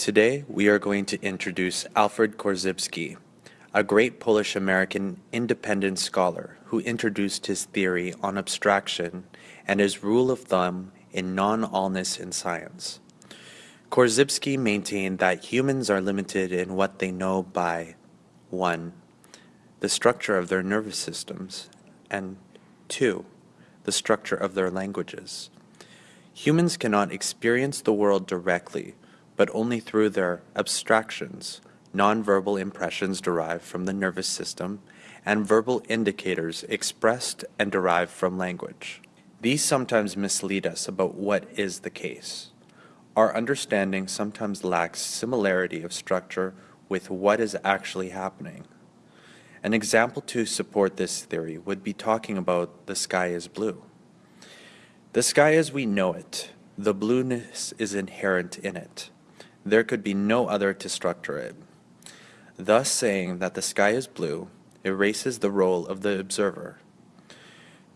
Today, we are going to introduce Alfred Korzybski, a great Polish-American independent scholar who introduced his theory on abstraction and his rule of thumb in non-allness in science. Korzybski maintained that humans are limited in what they know by 1. The structure of their nervous systems, and 2. The structure of their languages. Humans cannot experience the world directly, but only through their abstractions, nonverbal impressions derived from the nervous system, and verbal indicators expressed and derived from language. These sometimes mislead us about what is the case. Our understanding sometimes lacks similarity of structure with what is actually happening. An example to support this theory would be talking about the sky is blue. The sky as we know it, the blueness is inherent in it there could be no other to structure it. Thus saying that the sky is blue erases the role of the observer.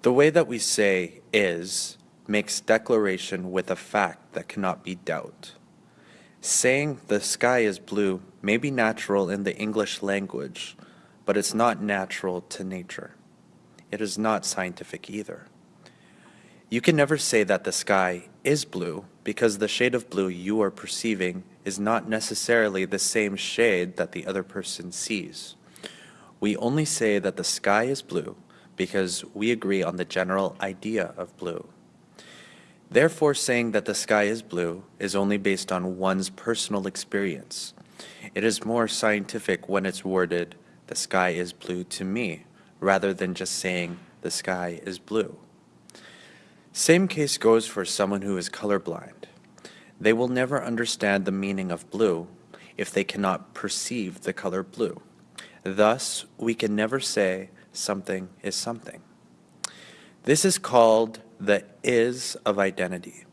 The way that we say is makes declaration with a fact that cannot be doubt. Saying the sky is blue may be natural in the English language, but it's not natural to nature. It is not scientific either. You can never say that the sky is blue because the shade of blue you are perceiving is not necessarily the same shade that the other person sees. We only say that the sky is blue because we agree on the general idea of blue. Therefore, saying that the sky is blue is only based on one's personal experience. It is more scientific when it's worded, the sky is blue to me, rather than just saying, the sky is blue. Same case goes for someone who is colorblind. They will never understand the meaning of blue if they cannot perceive the color blue. Thus, we can never say something is something. This is called the is of identity,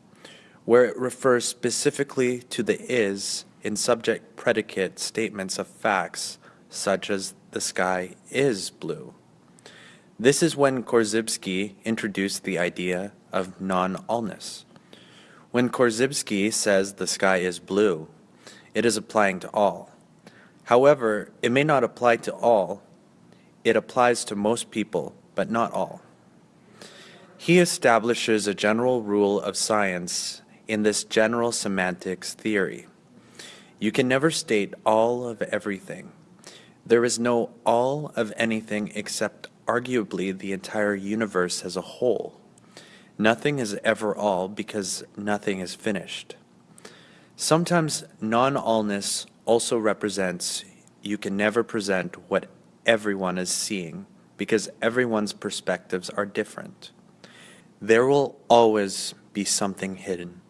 where it refers specifically to the is in subject-predicate statements of facts, such as the sky is blue. This is when Korzybski introduced the idea of non-allness. When Korzybski says the sky is blue, it is applying to all. However, it may not apply to all. It applies to most people, but not all. He establishes a general rule of science in this general semantics theory. You can never state all of everything. There is no all of anything except arguably the entire universe as a whole. Nothing is ever all because nothing is finished. Sometimes non-allness also represents you can never present what everyone is seeing because everyone's perspectives are different. There will always be something hidden.